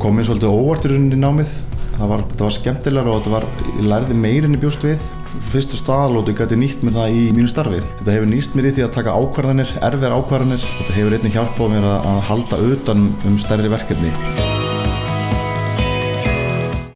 kom mér svolítið óvart í rauninni í námið. Það var, þetta var skemmtilegra og þetta var, ég lærði meirinn í bjóst við. Fyrstu staðalótu gæti nýtt mér það í mínu starfi. Þetta hefur nýst mér í því að taka ákvarðanir erfiðar ákvarðanir. Þetta hefur einnig hjálpað mér að, að halda utan um stærri verkefni.